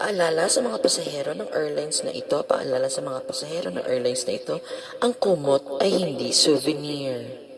Paalala sa mga pasahero ng airlines na ito, paalala sa mga pasahero ng airlines na ito, ang kumot ay hindi souvenir.